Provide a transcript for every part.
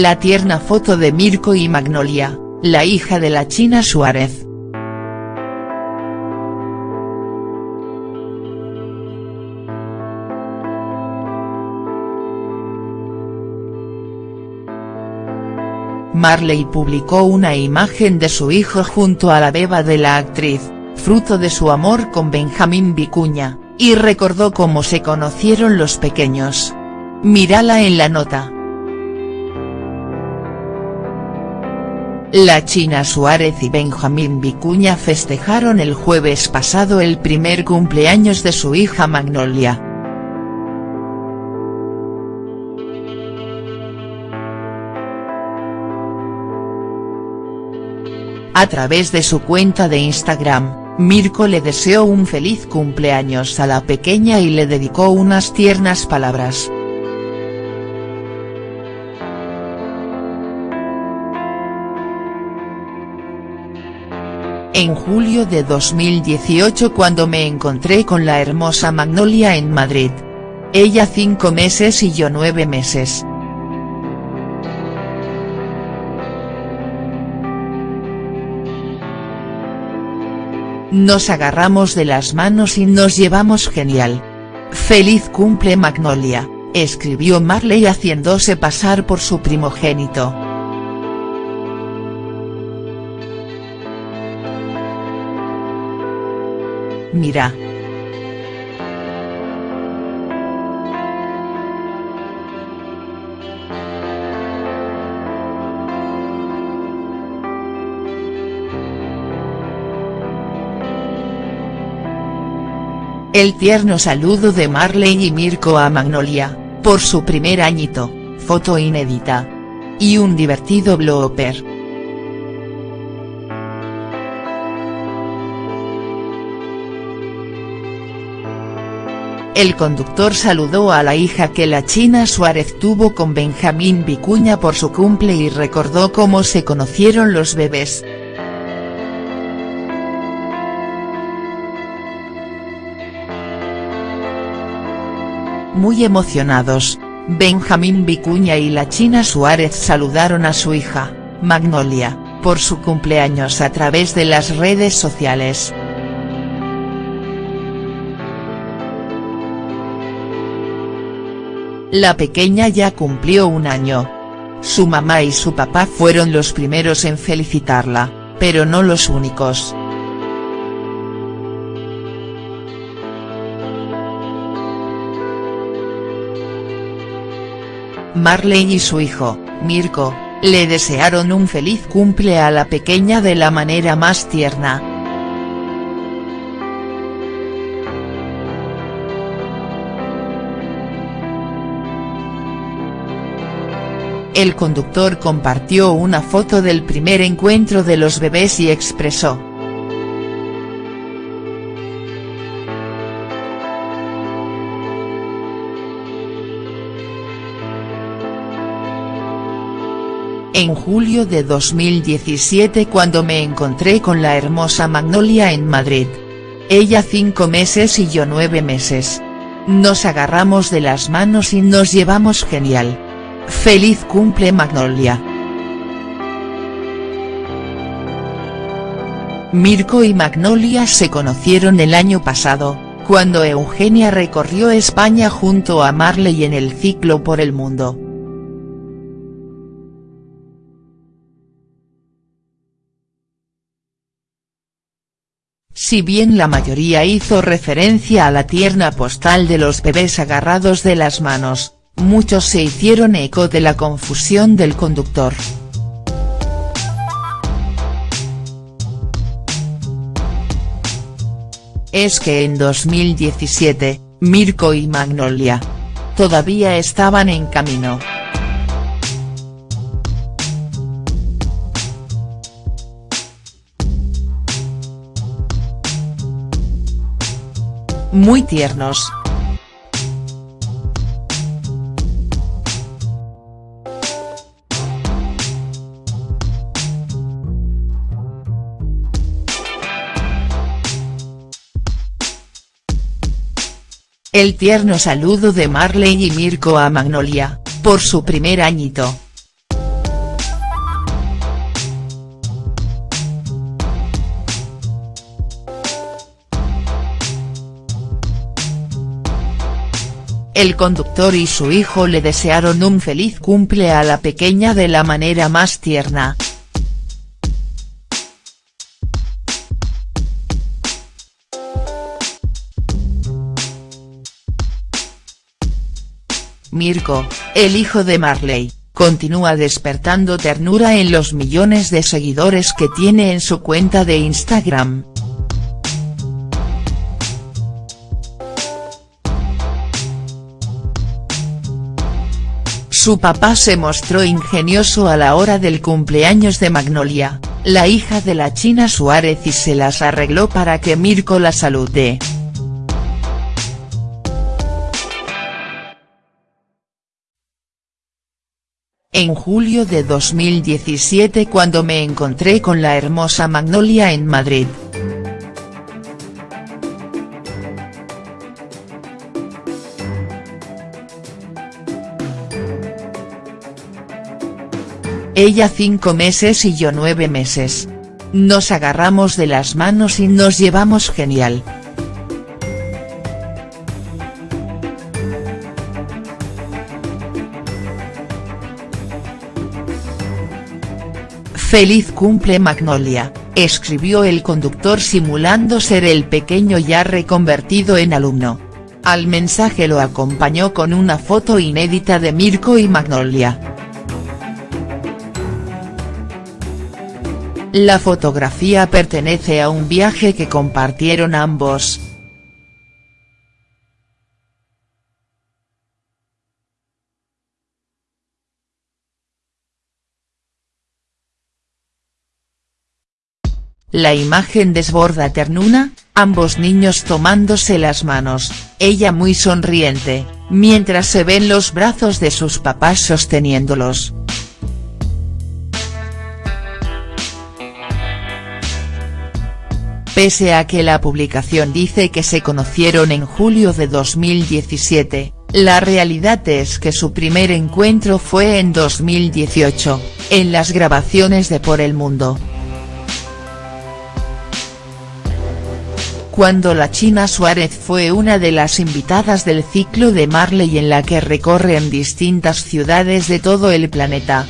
La tierna foto de Mirko y Magnolia, la hija de la China Suárez. Marley publicó una imagen de su hijo junto a la beba de la actriz, fruto de su amor con Benjamín Vicuña, y recordó cómo se conocieron los pequeños. Mírala en la nota. La China Suárez y Benjamín Vicuña festejaron el jueves pasado el primer cumpleaños de su hija Magnolia. A través de su cuenta de Instagram, Mirko le deseó un feliz cumpleaños a la pequeña y le dedicó unas tiernas palabras. En julio de 2018 cuando me encontré con la hermosa Magnolia en Madrid. Ella cinco meses y yo nueve meses. Nos agarramos de las manos y nos llevamos genial. Feliz cumple Magnolia, escribió Marley haciéndose pasar por su primogénito. Mira. El tierno saludo de Marley y Mirko a Magnolia, por su primer añito, foto inédita. Y un divertido blooper. El conductor saludó a la hija que la China Suárez tuvo con Benjamín Vicuña por su cumple y recordó cómo se conocieron los bebés. Muy emocionados, Benjamín Vicuña y la China Suárez saludaron a su hija, Magnolia, por su cumpleaños a través de las redes sociales. La pequeña ya cumplió un año. Su mamá y su papá fueron los primeros en felicitarla, pero no los únicos. Marley y su hijo, Mirko, le desearon un feliz cumple a la pequeña de la manera más tierna. El conductor compartió una foto del primer encuentro de los bebés y expresó. En julio de 2017 cuando me encontré con la hermosa Magnolia en Madrid. Ella cinco meses y yo nueve meses. Nos agarramos de las manos y nos llevamos genial. Feliz cumple Magnolia. Mirko y Magnolia se conocieron el año pasado, cuando Eugenia recorrió España junto a Marley en el ciclo por el mundo. Si bien la mayoría hizo referencia a la tierna postal de los bebés agarrados de las manos, muchos se hicieron eco de la confusión del conductor. Es que en 2017, Mirko y Magnolia. Todavía estaban en camino. muy tiernos. El tierno saludo de Marley y Mirko a Magnolia, por su primer añito. El conductor y su hijo le desearon un feliz cumple a la pequeña de la manera más tierna. Mirko, el hijo de Marley, continúa despertando ternura en los millones de seguidores que tiene en su cuenta de Instagram. Su papá se mostró ingenioso a la hora del cumpleaños de Magnolia, la hija de la China Suárez y se las arregló para que Mirko la salude. En julio de 2017 cuando me encontré con la hermosa Magnolia en Madrid. Ella cinco meses y yo nueve meses. Nos agarramos de las manos y nos llevamos genial. Feliz cumple Magnolia, escribió el conductor simulando ser el pequeño ya reconvertido en alumno. Al mensaje lo acompañó con una foto inédita de Mirko y Magnolia. La fotografía pertenece a un viaje que compartieron ambos. La imagen desborda ternura, ambos niños tomándose las manos, ella muy sonriente, mientras se ven los brazos de sus papás sosteniéndolos. Pese a que la publicación dice que se conocieron en julio de 2017, la realidad es que su primer encuentro fue en 2018, en las grabaciones de Por el Mundo. Cuando la China Suárez fue una de las invitadas del ciclo de Marley en la que recorren distintas ciudades de todo el planeta.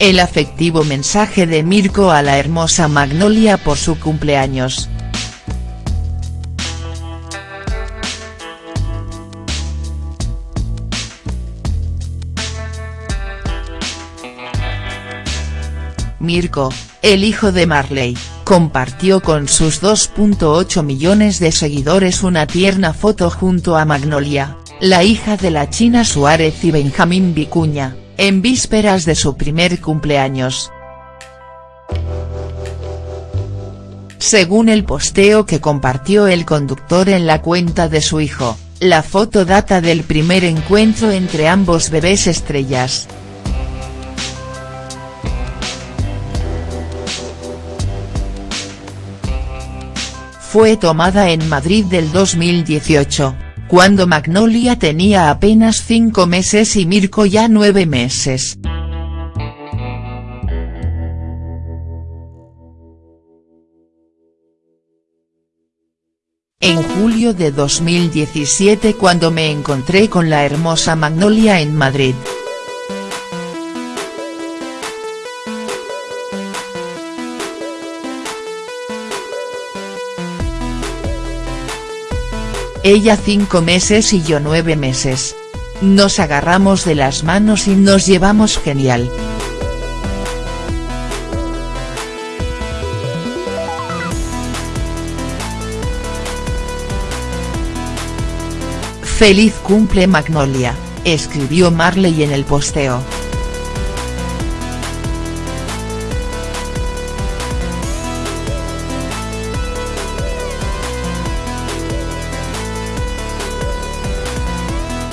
El afectivo mensaje de Mirko a la hermosa Magnolia por su cumpleaños. Mirko, el hijo de Marley, compartió con sus 2.8 millones de seguidores una tierna foto junto a Magnolia, la hija de la China Suárez y Benjamín Vicuña, en vísperas de su primer cumpleaños. Según el posteo que compartió el conductor en la cuenta de su hijo, la foto data del primer encuentro entre ambos bebés estrellas. Fue tomada en Madrid del 2018, cuando Magnolia tenía apenas cinco meses y Mirko ya nueve meses. En julio de 2017 cuando me encontré con la hermosa Magnolia en Madrid. Ella cinco meses y yo nueve meses. Nos agarramos de las manos y nos llevamos genial. Feliz cumple Magnolia, escribió Marley en el posteo.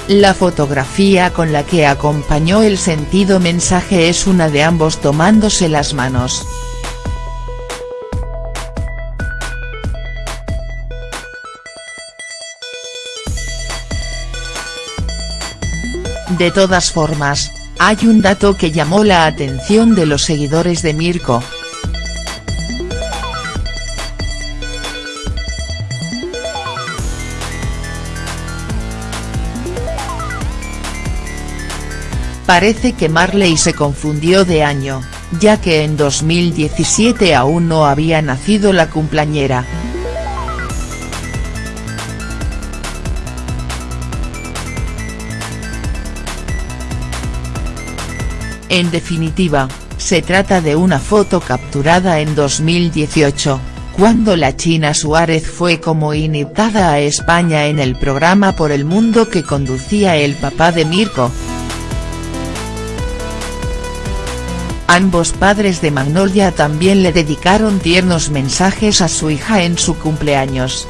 La fotografía con la que acompañó el sentido mensaje es una de ambos tomándose las manos. De todas formas, hay un dato que llamó la atención de los seguidores de Mirko. Parece que Marley se confundió de año, ya que en 2017 aún no había nacido la cumpleañera. En definitiva, se trata de una foto capturada en 2018, cuando la China Suárez fue como invitada a España en el programa Por el Mundo que conducía el papá de Mirko. Ambos padres de Magnolia también le dedicaron tiernos mensajes a su hija en su cumpleaños.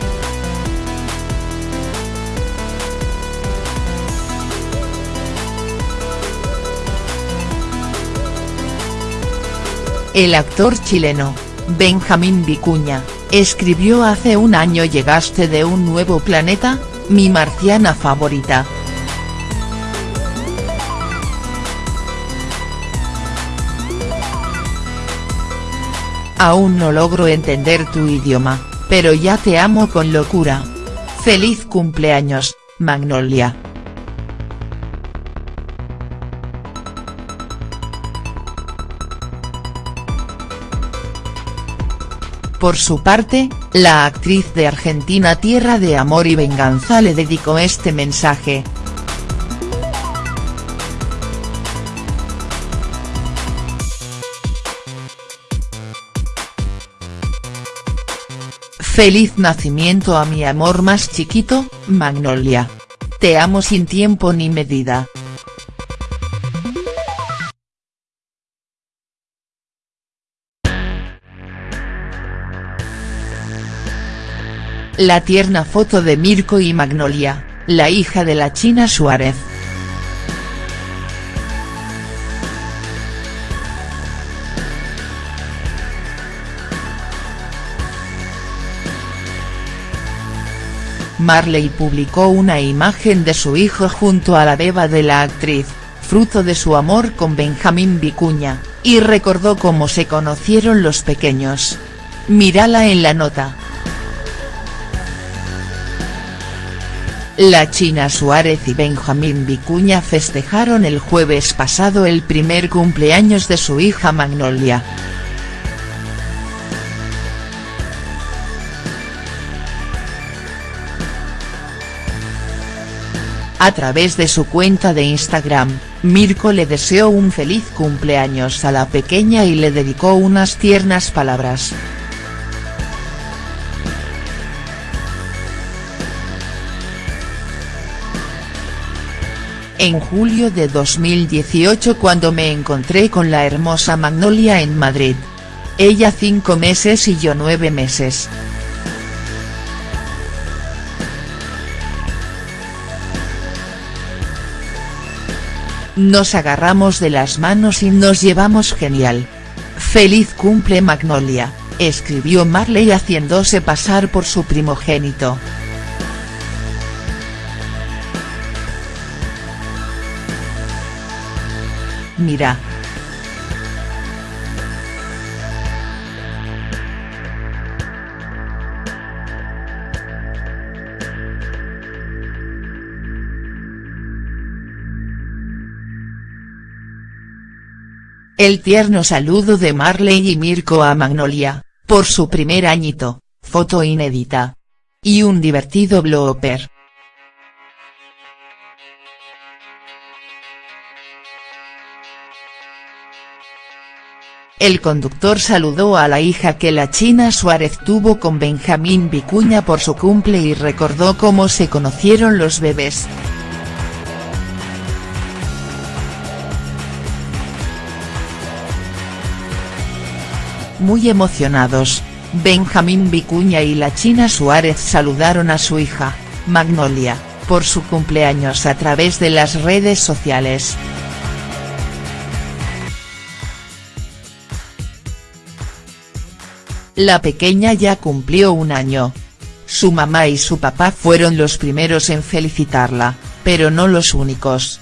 El actor chileno, Benjamín Vicuña, escribió hace un año llegaste de un nuevo planeta, mi marciana favorita. Aún no logro entender tu idioma, pero ya te amo con locura. Feliz cumpleaños, Magnolia. Por su parte, la actriz de Argentina Tierra de Amor y Venganza le dedicó este mensaje. Feliz nacimiento a mi amor más chiquito, Magnolia. Te amo sin tiempo ni medida. La tierna foto de Mirko y Magnolia, la hija de la China Suárez. Marley publicó una imagen de su hijo junto a la beba de la actriz, fruto de su amor con Benjamín Vicuña, y recordó cómo se conocieron los pequeños. Mírala en la nota. La China Suárez y Benjamín Vicuña festejaron el jueves pasado el primer cumpleaños de su hija Magnolia. A través de su cuenta de Instagram, Mirko le deseó un feliz cumpleaños a la pequeña y le dedicó unas tiernas palabras. en julio de 2018 cuando me encontré con la hermosa Magnolia en Madrid. Ella cinco meses y yo nueve meses. Nos agarramos de las manos y nos llevamos genial. Feliz cumple Magnolia, escribió Marley haciéndose pasar por su primogénito. Mira. El tierno saludo de Marley y Mirko a Magnolia, por su primer añito, foto inédita. Y un divertido blooper. El conductor saludó a la hija que la China Suárez tuvo con Benjamín Vicuña por su cumple y recordó cómo se conocieron los bebés. Muy emocionados, Benjamín Vicuña y la China Suárez saludaron a su hija, Magnolia, por su cumpleaños a través de las redes sociales. La pequeña ya cumplió un año. Su mamá y su papá fueron los primeros en felicitarla, pero no los únicos.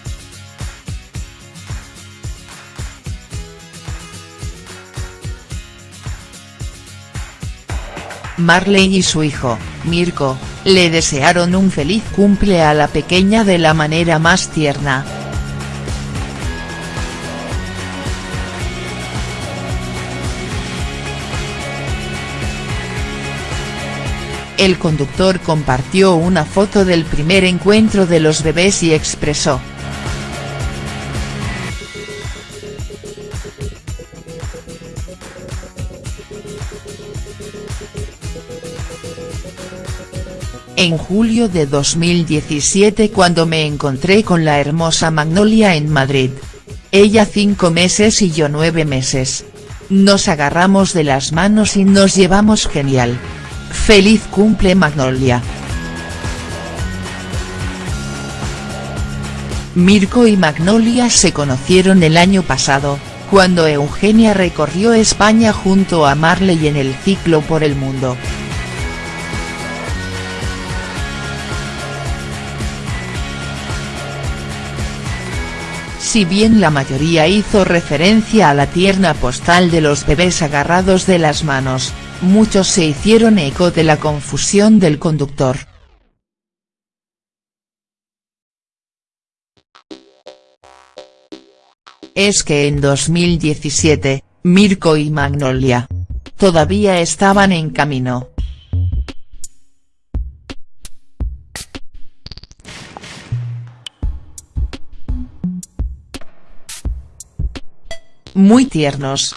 Marley y su hijo, Mirko, le desearon un feliz cumple a la pequeña de la manera más tierna. El conductor compartió una foto del primer encuentro de los bebés y expresó, En julio de 2017 cuando me encontré con la hermosa Magnolia en Madrid. Ella cinco meses y yo nueve meses. Nos agarramos de las manos y nos llevamos genial. Feliz cumple Magnolia. Mirko y Magnolia se conocieron el año pasado, cuando Eugenia recorrió España junto a Marley en el ciclo por el mundo. Si bien la mayoría hizo referencia a la tierna postal de los bebés agarrados de las manos, muchos se hicieron eco de la confusión del conductor. Es que en 2017, Mirko y Magnolia. Todavía estaban en camino. Muy tiernos,